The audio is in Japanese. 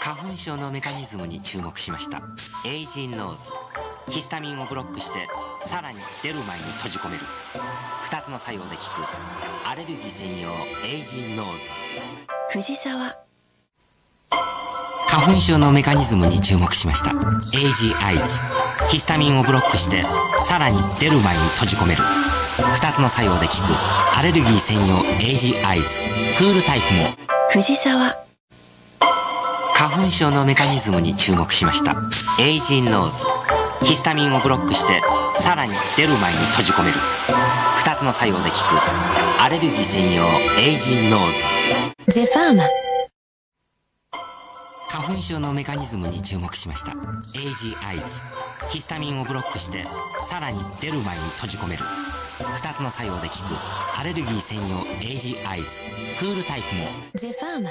花粉症のメカニズムに注目しました。エージーノーズ。ヒスタミンをブロックしてさらに出る前に閉じ込める。2つの作用で効く。アレルギー専用エージーノーズ。藤沢。花粉症のメカニズムに注目しました。エージーアイズ。ヒスタミンをブロックしてさらに出る前に閉じ込める。2つの作用で効く。アレルギー専用エージーアイズ。クールタイプも。藤沢花粉症のメカニズムに注目しました。エージーノーズ。ヒスタミンをブロックしてさらに出る前に閉じ込める。2つの作用で効く。アレルギー専用エージーノーズ。ゼファーマ。花粉症のメカニズムに注目しました。エージーアイズ。ヒスタミンをブロックしてさらに出る前に閉じ込める。2つの作用で効く。アレルギー専用エイジアイズ。クールタイプも。ゼファーマ